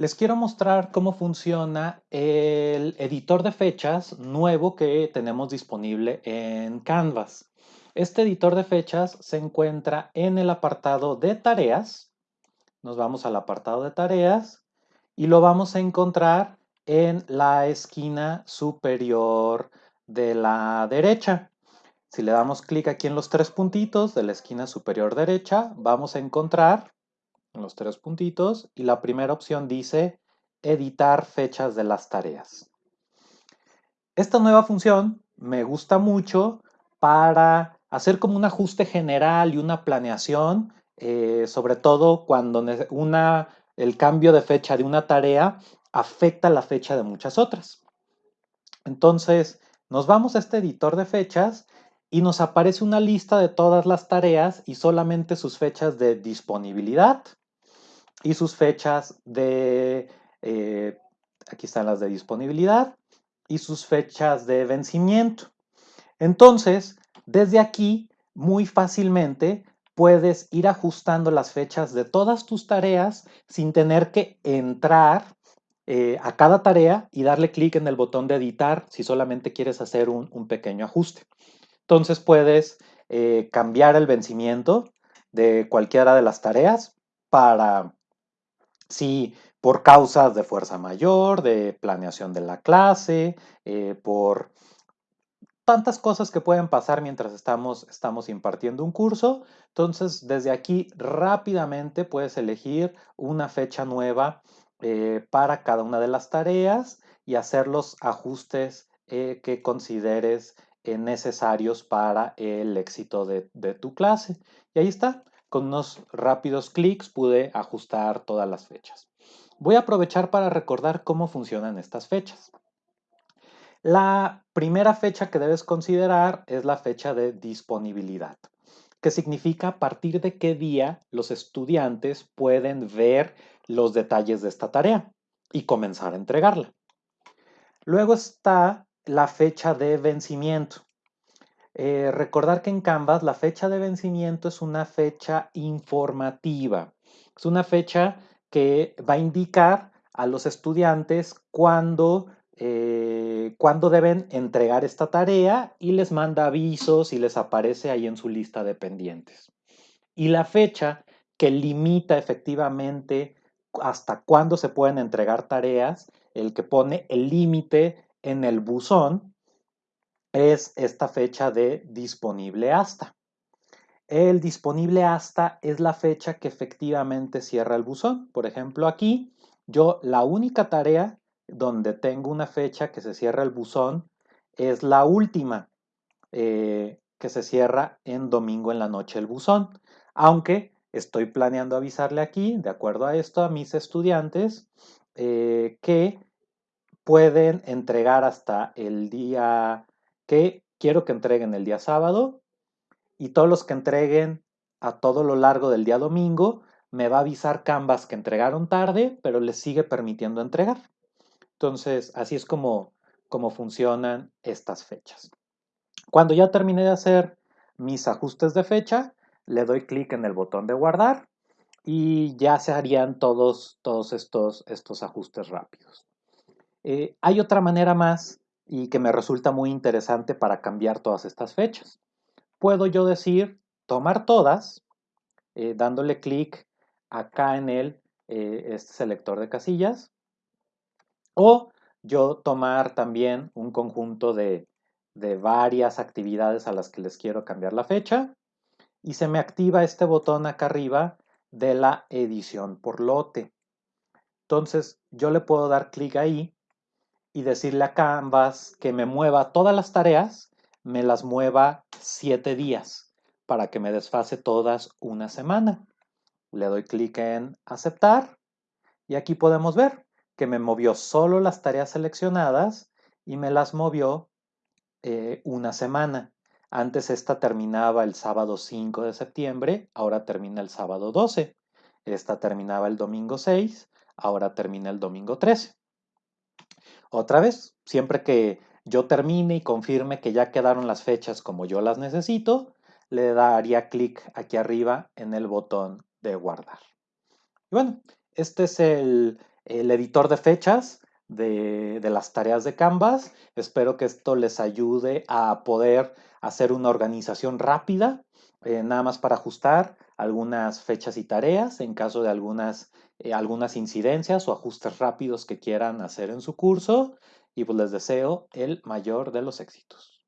Les quiero mostrar cómo funciona el editor de fechas nuevo que tenemos disponible en Canvas. Este editor de fechas se encuentra en el apartado de tareas. Nos vamos al apartado de tareas y lo vamos a encontrar en la esquina superior de la derecha. Si le damos clic aquí en los tres puntitos de la esquina superior derecha, vamos a encontrar los tres puntitos y la primera opción dice editar fechas de las tareas. Esta nueva función me gusta mucho para hacer como un ajuste general y una planeación, eh, sobre todo cuando una, el cambio de fecha de una tarea afecta la fecha de muchas otras. Entonces, nos vamos a este editor de fechas y nos aparece una lista de todas las tareas y solamente sus fechas de disponibilidad y sus fechas de, eh, aquí están las de disponibilidad y sus fechas de vencimiento. Entonces, desde aquí, muy fácilmente puedes ir ajustando las fechas de todas tus tareas sin tener que entrar eh, a cada tarea y darle clic en el botón de editar si solamente quieres hacer un, pequeño ajuste. Entonces puedes eh, cambiar el vencimiento de cualquiera de las tareas para si por causas de fuerza mayor, de planeación de la clase, eh, por tantas cosas que pueden pasar mientras estamos, estamos impartiendo un curso. Entonces, desde aquí rápidamente puedes elegir una fecha nueva eh, para cada una de las tareas y hacer los ajustes eh, que consideres necesarios para el éxito de tu clase. Y ahí está. Con unos rápidos clics pude ajustar todas las fechas. Voy a aprovechar para recordar cómo funcionan estas fechas. La primera fecha que debes considerar es la fecha de disponibilidad, que significa a partir de qué día los estudiantes pueden ver los detalles de esta tarea y comenzar a entregarla. Luego está la fecha de vencimiento, eh, recordar que en Canvas la fecha de vencimiento es una fecha informativa. Es una fecha que va a indicar a los estudiantes cuándo, eh, deben entregar esta tarea y les manda avisos y les aparece ahí en su lista de pendientes. Y la fecha que limita efectivamente hasta cuándo se pueden entregar tareas, el que pone el límite en el buzón, es esta fecha de disponible hasta. El disponible hasta es la fecha que efectivamente cierra el buzón. Por ejemplo, aquí yo la única tarea donde tengo una fecha que se cierra el buzón es la última eh, que se cierra en domingo en la noche el buzón. Aunque estoy planeando avisarle aquí, de acuerdo a esto, a mis estudiantes eh, que pueden entregar hasta el día que quiero que entreguen el día sábado y todos los que entreguen a todo lo largo del día domingo, me va a avisar Canvas que entregaron tarde, pero les sigue permitiendo entregar. Entonces, así es como, como funcionan estas fechas. Cuando ya terminé de hacer mis ajustes de fecha, le doy clic en el botón de guardar y ya se harían todos, todos estos, estos ajustes rápidos. Eh, hay otra manera más y que me resulta muy interesante para cambiar todas estas fechas. Puedo yo decir, tomar todas, eh, dándole clic acá en el eh, este selector de casillas, o yo tomar también un conjunto de, de varias actividades a las que les quiero cambiar la fecha, y se me activa este botón acá arriba de la edición por lote. Entonces yo le puedo dar clic ahí y decirle a Canvas que me mueva todas las tareas, me las mueva siete días para que me desfase todas una semana. Le doy clic en aceptar y aquí podemos ver que me movió solo las tareas seleccionadas y me las movió eh, una semana. Antes esta terminaba el sábado 5 de septiembre, ahora termina el sábado 12. Esta terminaba el domingo 6, ahora termina el domingo 13. Otra vez, siempre que yo termine y confirme que ya quedaron las fechas como yo las necesito, le daría clic aquí arriba en el botón de guardar. Y bueno, este es el, el editor de fechas de, las tareas de Canvas. Espero que esto les ayude a poder hacer una organización rápida, eh, nada más para ajustar algunas fechas y tareas en caso de algunas, eh, algunas incidencias o ajustes rápidos que quieran hacer en su curso. Y pues les deseo el mayor de los éxitos.